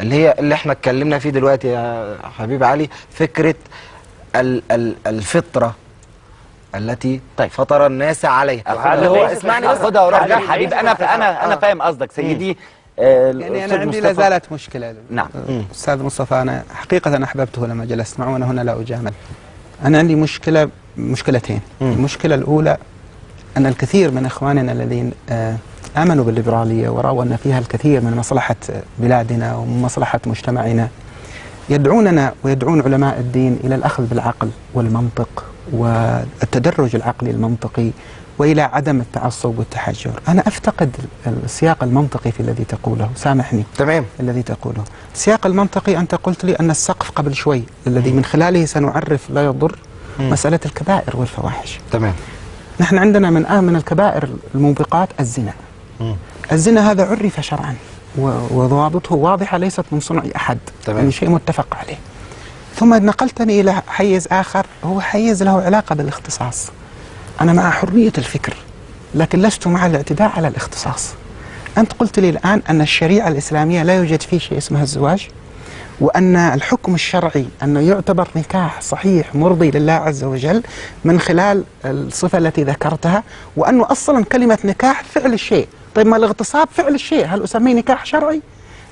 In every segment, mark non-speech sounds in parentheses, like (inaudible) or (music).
اللي هي اللي إحنا اتكلمنا فيه دلوقتي يا حبيب علي فكرة ال ال الفطرة التي طيب. فطر الناس عليها. اللي هو اسمعني بس. خدها وروح ليس أنا أنا أنا آه. فاهم قصدك سيدي. آه، يعني الأستاذ أنا عندي لا. زالت مشكلة. نعم. أستاذ مصطفى أنا حقيقة أنا أحببته لما جلست معه وأنا هنا لا أجامل. أنا عندي مشكلة مشكلتين. المشكلة الأولى أن الكثير من إخواننا الذين آه، آمنوا بالليبرالية ورأوا أن فيها الكثير من مصلحة بلادنا ومن مصلحة مجتمعنا. يدعوننا ويدعون علماء الدين إلى الأخذ بالعقل والمنطق والتدرج العقلي المنطقي وإلى عدم التعصب والتحجر. أنا أفتقد السياق المنطقي في الذي تقوله. سامحني. تمام. الذي تقوله. السياق المنطقي أنت قلت لي أن السقف قبل شوي الذي من خلاله سنعرف لا يضر مسألة الكبائر والفواحش. تمام. نحن عندنا من آه من الكبائر الموبقات الزنا. الزنا هذا عرف شرعا وضوابطه واضحة ليست من صنع أحد تمام. يعني شيء متفق عليه. ثم نقلتني إلى حيز آخر هو حيز له علاقة بالاختصاص. أنا مع حرية الفكر لكن لست مع الاعتداء على الاختصاص. أنت قلت لي الآن أن الشريعة الإسلامية لا يوجد فيه شيء اسمه الزواج. وأن الحكم الشرعي أنه يعتبر نكاح صحيح مرضي لله عز وجل من خلال الصفة التي ذكرتها وأنه أصلا كلمة نكاح فعل الشيء طيب ما الاغتصاب فعل الشيء هل أسميه نكاح شرعي؟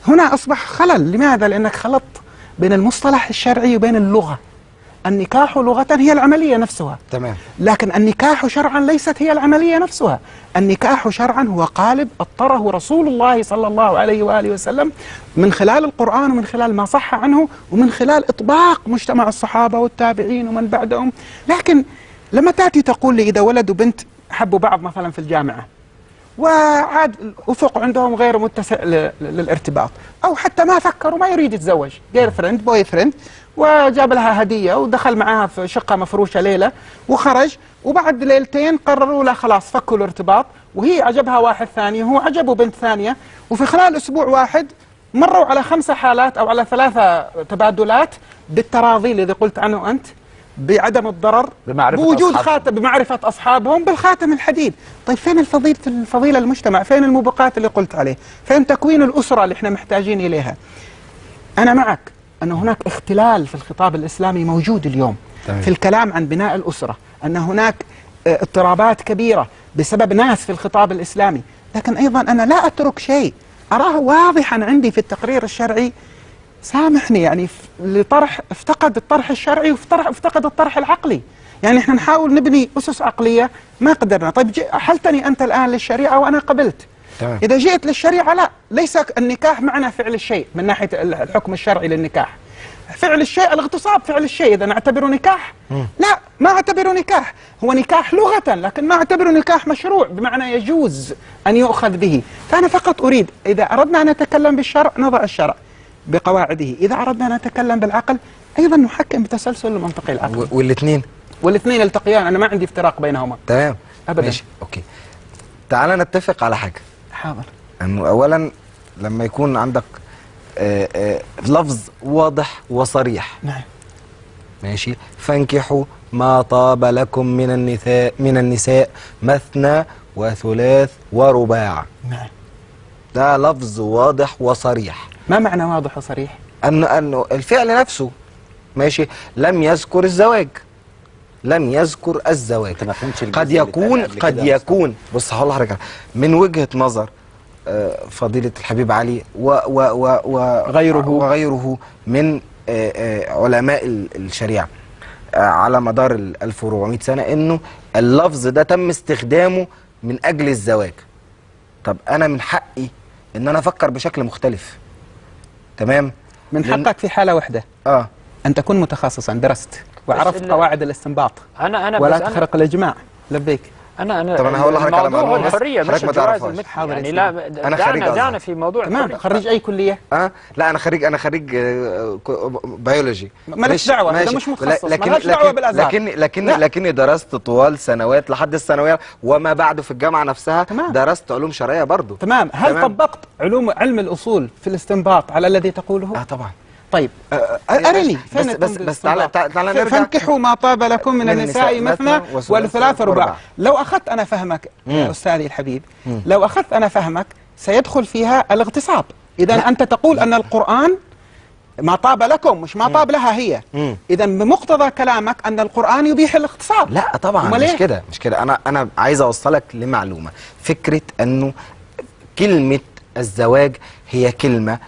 هنا أصبح خلل لماذا؟ لأنك خلطت بين المصطلح الشرعي وبين اللغة النكاح لغة هي العملية نفسها. تمام. لكن النكاح شرعا ليست هي العملية نفسها. النكاح شرعا هو قالب أطره رسول الله صلى الله عليه وآله وسلم من خلال القرآن ومن خلال ما صح عنه ومن خلال إطباق مجتمع الصحابة والتابعين ومن بعدهم. لكن لما تأتي تقول لي إذا ولد وبنت حبوا بعض مثلا في الجامعة. وعاد الأفق عندهم غير متسع للارتباط. أو حتى ما فكر وما يريد يتزوج. girlfriend boyfriend وجاب لها هدية ودخل معها في شقة مفروشة ليلة وخرج. وبعد ليلتين قرروا لا خلاص فكوا الارتباط. وهي عجبها واحد ثاني وهو عجبه بنت ثانية. وفي خلال أسبوع واحد مروا على خمسة حالات أو على ثلاثة تبادلات بالتراضي الذي قلت عنه أنت. بعدم الضرر بمعرفة بوجود أصحابهم. خاتم بمعرفة أصحابهم بالخاتم الحديد. طيب فين الفضيلة الفضيلة المجتمع؟ فين الموبقات اللي قلت عليه؟ فين تكوين الأسرة اللي إحنا محتاجين إليها؟ أنا معك أن هناك اختلال في الخطاب الإسلامي موجود اليوم تمام. في الكلام عن بناء الأسرة أن هناك آه، اضطرابات كبيرة بسبب ناس في الخطاب الإسلامي. لكن أيضا أنا لا أترك شيء. أراه واضحا عندي في التقرير الشرعي سامحني يعني لطرح افتقد الطرح الشرعي وافترح- افتقد الطرح العقلي. يعني إحنا نحاول نبني أسس عقلية ما قدرنا. طيب أحلتني أنت الآن للشريعة وأنا قبلت. تمام. إذا جئت للشريعة لا ليس النكاح معنى فعل الشيء من ناحية ال- الحكم الشرعي للنكاح. فعل الشيء الاغتصاب فعل الشيء. إذا نعتبره نكاح؟ لا ما أعتبره نكاح. هو نكاح لغة لكن ما أعتبره نكاح مشروع بمعنى يجوز أن يؤخذ به. فأنا فقط أريد إذا أردنا أن نتكلم بالشرع نضع الشرع. بقواعده. إذا أردنا أن نتكلم بالعقل أيضا نحكم بتسلسل المنطقي العقلي والإثنين؟ والاثنين يلتقيان. أنا ما عندي افتراق بينهما. تمام. أبداً. ماشي. أوكي. تعال نتفق على حاجة. حاضر. انه اولا لما يكون عندك آه، آه، لفظ واضح وصريح. نعم. ماشي. فانكحوا ما طاب لكم من النساء من النساء مثنى وثلاث ورباع. نعم. ده لفظ واضح وصريح. ما معنى واضح وصريح؟ أن أنه الفعل نفسه ماشي لم يذكر الزواج. لم يذكر الزواج. قد يكون قد. يكون بص هقول لحضرتك. من وجهة نظر آه، فضيلة الحبيب علي و و و و غيره. وغيره من آه، آه، علماء ال- الشريعة على مدار ال 1400 سنة إنه اللفظ ده تم استخدامه من أجل الزواج. طب أنا من حقي إن أنا أفكر بشكل مختلف. تمام؟ من لأن- حقك في حالة واحدة. آه. أن تكون متخصصا درست وعرفت قواعد الاستنباط. أنا أنا ولا تخرق الإجماع. لبيك. أنا أنا طب أنا هقول لحضرتك على بس الحرية مش ما تعرفهاش. حاضر يعني يا لا أنا خريج دعنا في موضوع تمام الحرية. خريج أي كلية آه لا أنا خريج أنا خريج آه، كو- بيولوجي مالكش دعوة، ده مش متخصص، لكن مالكش دعوة لكن بالأزهر. لكن لكن. لكني درست طوال سنوات لحد الثانوية وما بعد في الجامعة نفسها تمام. درست علوم شرعية برضو تمام هل تمام. طبقت علوم علم الأصول في الاستنباط على الذي تقوله آه طبعا طيب. آه، أرني بس- فين بس- بس الاستنباط؟ تعال- تعال- نرجع. فانكحوا ما طاب لكم من, من النساء مثنى والثلاث ورباع. رباع. لو أخذت أنا فهمك. أستاذي الحبيب لو أخذت أنا فهمك سيدخل فيها الاغتصاب. اذا أنت تقول أن القرآن ما طاب لكم مش ما طاب لها هي. اذا بمقتضى كلامك أن القرآن يبيح الاغتصاب. لا طبعا مش إيه؟ كده مش كده. أنا أنا عايز أوصلك لمعلومة. فكرة أنه كلمة الزواج هي كلمة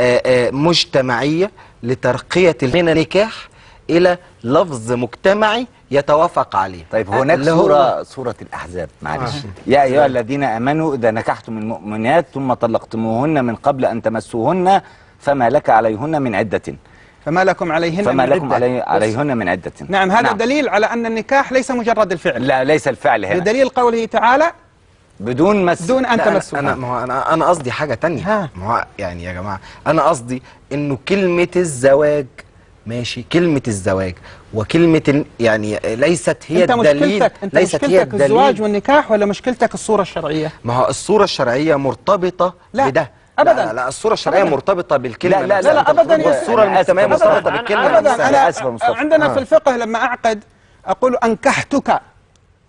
آه، آه، مجتمعية لترقية من النكاح إلى لفظ مجتمعي يتوافق عليه. طيب هناك سورة سورة الأحزاب معلش. يا أيها الذين آمنوا إذا نكحتم المؤمنات ثم طلقتموهن من قبل أن تمسوهن فما لك عليهن من عدة. فما لكم عليهن فما من لكم عدة. علي. عليهن من عدة. نعم هذا دليل على أن النكاح ليس مجرد الفعل. لا ليس الفعل هنا. بدليل قوله تعالى بدون مس دون ان أنا- تمسوها أنا ما هو أنا أنا قصدي حاجة تانية. ما هو يعني يا جماعة أنا قصدي إنه كلمة الزواج ماشي كلمة الزواج وكلمة يعني ليست هي أنت الدليل مشكلتك أنت ليست هي مشكلتك الزواج الدليل والنكاح ولا مشكلتك الصورة الشرعية ما هو الصورة الشرعية مرتبطة لا، بده أبداً. لا, لا, لا الصورة الشرعية أبداً. مرتبطة بالكلمة لا، لا،. لا، لا، أنا آسف، المجتمعية. مرتبطة أنا- بالكلمة. ابدا آسف يا أنا مصطفى. عندنا آه. في الفقه لما أعقد أقول أنكحتك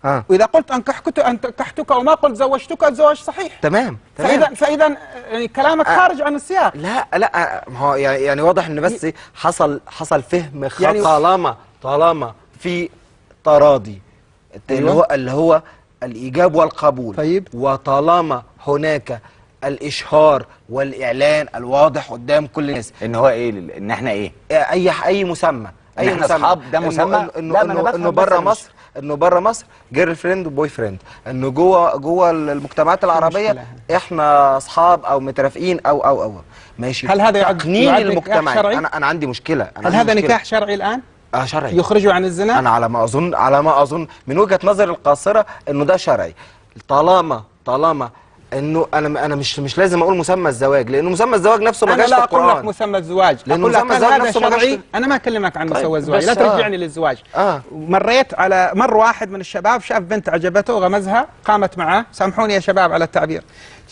آه وإذا قلت انكحتك انكحتك وما قلت زوجتك الزواج صحيح. تمام فاذا تمام. فاذا يعني كلامك آه. خارج عن السياق. لا لا ما هو يعني يعني واضح ان بس حصل حصل فهم خطا يعني- طالما طالما في تراضي. اللي أيوة. هو اللي هو الإيجاب والقبول. طيب. وطالما هناك الإشهار والإعلان الواضح قدام كل الناس. إن هو إيه إن إحنا إيه؟ اي أي مسمى. إن اي إحنا مسمى. أصحاب، ده إنه- مسمى؟ إنه- انه انه, إنه بره مصر. انه بره مصر girlfriend و boyfriend انه جوه جوه المجتمعات العربية. إحنا اصحاب أو مترافقين أو أو أو. ماشي. هل هذا يعد- تقنين شرعي؟ أنا أنا عندي مشكلة. أنا هل عندي هذا مشكلة. نكاح شرعي الآن؟ آه شرعي. يخرجه عن الزنا؟ أنا على ما اظن على ما أظن من وجهة نظري القاصرة إنه ده شرعي. طالما طالما إنه أنا أنا مش مش لازم أقول مسمى الزواج لأنه مسمى الزواج نفسه ما أنا جاش لا في أقول لك القرآن. مسمى الزواج. لأنه أقول لك مسمى الزواج نفسه ما جاش أنا ما أكلمك عن طيب، مسوى الزواج. لا آه. ترجعني للزواج. آه. مريت على مر واحد من الشباب شاف بنت عجبته غمزها قامت معاه. سامحوني يا شباب على التعبير.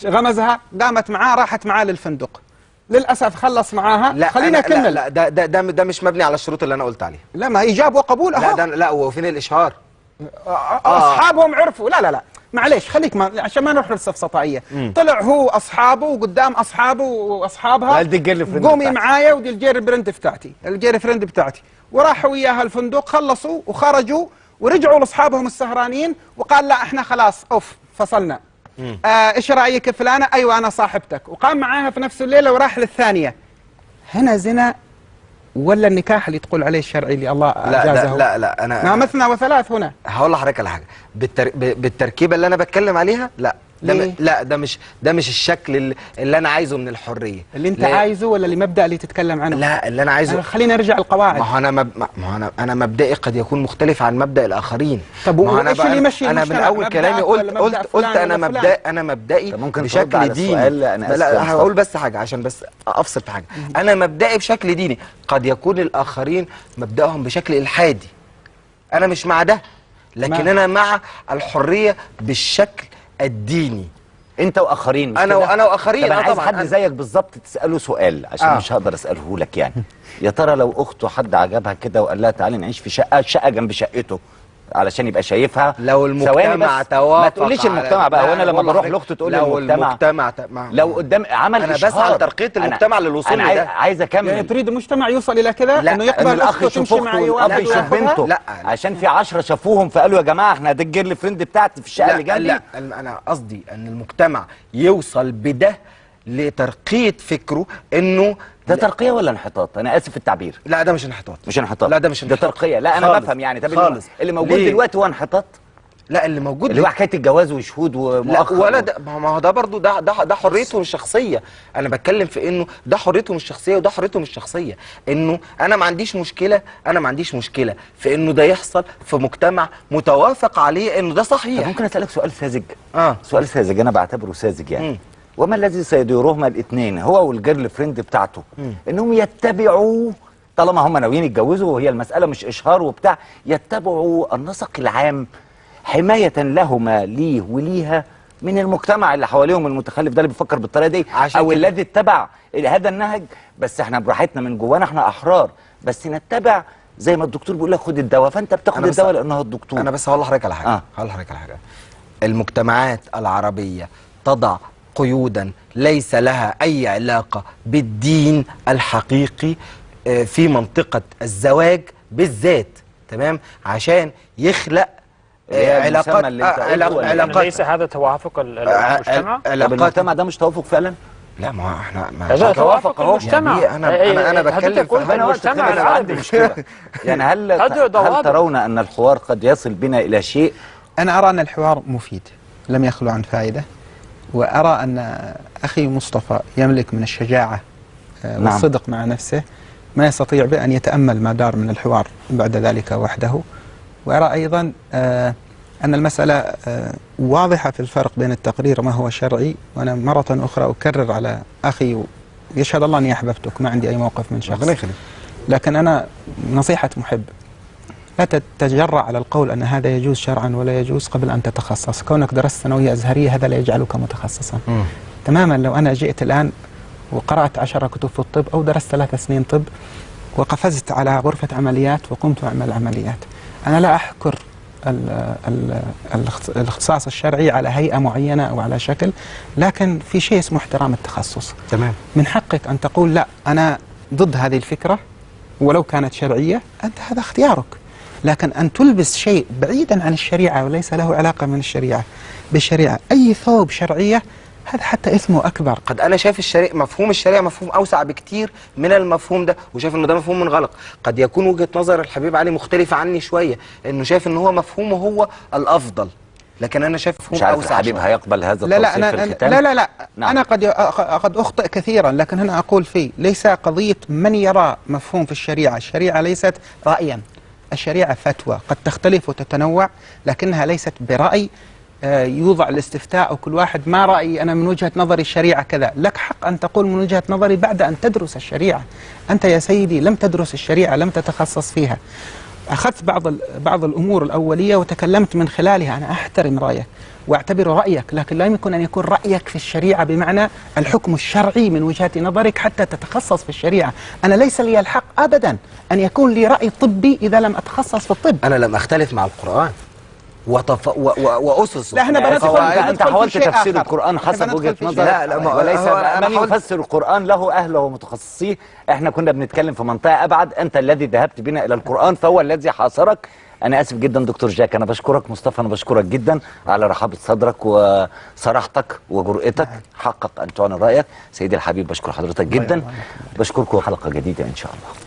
غمزها قامت معاه راحت معاه للفندق. للأسف خلص معاها. لا خلينا أنا- لا, اكمل لا ده ده ده, ده مش مبني على الشروط اللي أنا قلت عليها. لا ما إيجاب وقبول لا أهو. ده لا وفين الإشهار؟ أصحابهم عرفوا. لا لا لا. معليش خليك ما عشان ما نروح للسفسطائيه طلع هو اصحابه وقدام أصحابه وأصحابها. قومي. معايا ودي ال girlfriend بتاعتي ال girlfriend بتاعتي. وراحوا وياها الفندق خلصوا وخرجوا ورجعوا لأصحابهم السهرانين وقال لا إحنا خلاص off فصلنا. آه إيش رأيك فلانة؟ أيوه أنا صاحبتك. وقام معاها في نفس الليلة وراح للثانية. هنا زنا ولا النكاح اللي تقول عليه الشرعي اللي الله لا أجازه؟ ده لا لا أنا ما مثنى وثلاث هنا. هقول لحضرتك على حاجة. بالتر... ب- بالتركيبة اللي أنا بتكلم عليها؟ لا. ده ليه؟ م... لا ده مش ده مش الشكل اللي, اللي أنا عايزه من الحرية اللي أنت لا- عايزه ولا اللي مبدأ اللي تتكلم عنه لا اللي أنا عايزه أنا خلينا نرجع القواعد ما هو أنا مب... ما هو أنا أنا مبدئي قد يكون مختلف عن مبدأ الآخرين طب ما أنا وإيش بقى- اللي يمشي أنا من؟ أول كلامي قلت قلت مبدأ قلت أنا؟ مبدئي أنا مبدئي ممكن بشكل على ديني؟ أنا لا. هقول بس حاجة عشان بس أفصل في حاجة أنا مبدئي بشكل ديني قد يكون الآخرين مبدأهم بشكل إلحادي أنا مش مع ده لكن تمام. أنا مع الحرية بالشكل الديني انت واخرين مش أنا كده؟ وأنا وآخرين، طب أنا آه عايز طبعاً، حد أنا. زيك بالظبط تسأله سؤال عشان آه. مش هقدر أسأله لك يعني يا ترى لو أخته حد عجبها كده وقال لها تعالي نعيش في شقة شقة جنب شقته علشان يبقى شايفها. لو المجتمع توافق ما تقوليش المجتمع بقى لا، وأنا لما بروح لأخته تقول لي لو المجتمع. المجتمع ت- ما- لو قدام عمل أنا إشهار. بسعى لترقية أنا- المجتمع للوصول أنا عايز أكمل. يعني تريد المجتمع يوصل إلى كذا لا، إنه إن يقبل الأخ أخته يشوف أخته والاب يشوف؟ بنته. لا. عشان في عشرة شافوهم فقالوا يا جماعة إحنا دي ال girlfriend بتاعتي في الشقة اللي لا جنبي. لا أنا قصدي إن المجتمع يوصل بده لترقيه فكره إنه ده ترقية ولا انحطاط؟ أنا آسف في التعبير. لا ده مش انحطاط. مش انحطاط. لا ده مش ده انحطاط. ترقية. لا أنا. بفهم يعني. طب خالص. اللي موجود ليه؟ دلوقتي هو انحطاط؟ لا اللي موجود اللي هو حكاية الجواز وشهود لا ومؤخر ولا ده ما هو ده برضه ده ده ده حريتهم الشخصية. أنا بتكلم في إنه ده حريتهم الشخصية وده حريتهم الشخصية. إنه أنا ما عنديش مشكلة أنا ما عنديش مشكلة في إنه ده يحصل في مجتمع متوافق عليه إنه ده طب صحيح ممكن أسألك سؤال ساذج؟ آه. سؤال ساذج. أنا بعتبره ساذج يعني. مم. وما الذي سيديرهما الاثنين هو والجيرل فريند بتاعته انهم يتبعوا طالما هم ناويين يتجوزوا وهي المسألة مش إشهار وبتاع يتبعوا النسق العام حماية لهما ليه وليها من المجتمع اللي حواليهم المتخلف ده اللي بيفكر بالطريقة دي عشان أو. الذي اتبع هذا النهج بس إحنا براحتنا من جوانا إحنا أحرار بس نتبع زي ما الدكتور بيقول لك خد الدواء فأنت بتاخد الدواء لأنه الدكتور أنا بس هقول لحضرتك على حاجة آه. هقول لحضرتك على حاجة المجتمعات العربية تضع قيودا ليس لها أي علاقة بالدين الحقيقي آه، في منطقة الزواج بالذات تمام؟ عشان يخلق آه، علاقات آه، قلته علاق- ولا؟ إيه؟ يعني علاقات ليس هذا توافق ال- ال- المجتمع؟ علاقات المجتمع ده مش توافق فعلا؟ لا ما إحنا ما هذا توافق توافق أهو. المجتمع. يعني أنا- إيه، أنا- أنا إيه، بتكلم في المجتمع مشكله (laughs) يعني هل (laughs) هل. ترون أن الحوار قد يصل بنا إلى شيء؟ أنا أرى أن الحوار مفيد لم يخلو عن فائدة. وأرى أن أخي مصطفى يملك من الشجاعة آه، نعم. والصدق مع نفسه ما يستطيع بأن يتأمل ما دار من الحوار بعد ذلك وحده. وأرى أيضا آه، أن المسألة آه، واضحة في الفرق بين التقرير وما هو شرعي. وأنا مرة أخرى أكرر على أخي يشهد الله أني أحببتك ما عندي أي موقف من شخص. لكن أنا نصيحة محب. لا تتجرأ على القول أن هذا يجوز شرعا ولا يجوز قبل أن تتخصص. كونك درست ثانوية أزهرية هذا لا يجعلك متخصصا. مم. تماما لو أنا جئت الآن وقرأت عشر كتب في الطب أو درست ثلاث سنين طب وقفزت على غرفة عمليات وقمت أعمل عمليات. أنا لا أحكر ال- ال- الاخت- الاختصاص الشرعي على هيئة معينة أو على شكل لكن في شيء اسمه احترام التخصص. تمام. من حقك أن تقول لا أنا ضد هذه الفكرة ولو كانت شرعية أنت هذا اختيارك. لكن أن تلبس شيء بعيدا عن الشريعة وليس له علاقة من الشريعة بالشريعة أي ثوب شرعية هذا حتى إثمه أكبر. قد أنا شايف الشريعة مفهوم الشريعة مفهوم أوسع بكتير من المفهوم ده وشايف إنه ده مفهوم منغلق. قد يكون وجهة نظر الحبيب علي مختلفة عني شوية إنه شايف ان هو مفهومه هو الأفضل. لكن أنا شايف مفهوم مش عارف أوسع الحبيب شوية. هيقبل هذا لا لا أنا في أنا الختام لا لا لا. نعم. أنا قد قد أخطئ كثيرا لكن هنا أقول فيه ليس قضية من يرى مفهوم في الشريعة. الشريعة ليست رأيا. الشريعة فتوى. قد تختلف وتتنوع لكنها ليست برأي آه، يوضع الاستفتاء وكل واحد ما رأيي أنا من وجهة نظري الشريعة كذا. لك حق أن تقول من وجهة نظري بعد أن تدرس الشريعة. أنت يا سيدي لم تدرس الشريعة لم تتخصص فيها. أخذت بعض بعض الأمور الأولية وتكلمت من خلالها. أنا أحترم رأيك وأعتبر رأيك لكن لا يمكن أن يكون رأيك في الشريعة بمعنى الحكم الشرعي من وجهة نظرك حتى تتخصص في الشريعة. أنا ليس لي الحق أبدا أن يكون لي رأي طبي إذا لم أتخصص في الطب. أنا لم أختلف مع القرآن. وتف... و... و... واسسه لا، إحنا بندخل- وقواعده. أنت, حاولت تفسير. القرآن حسب وجهة نظرك. شيء لا، لا، ما- وليس من يفسر القرآن له اهله ومتخصصيه. إحنا كنا بنتكلم في منطقة أبعد. أنت الذي ذهبت بنا إلى القرآن فهو الذي حاصرك. أنا آسف جدا دكتور جاك. أنا بشكرك مصطفى أنا بشكرك جدا على رحابه صدرك وصراحتك وجرأتك. حقق أن تعلن رأيك. سيدي الحبيب بشكر حضرتك جدا. بشكركم حلقة جديدة إن شاء الله.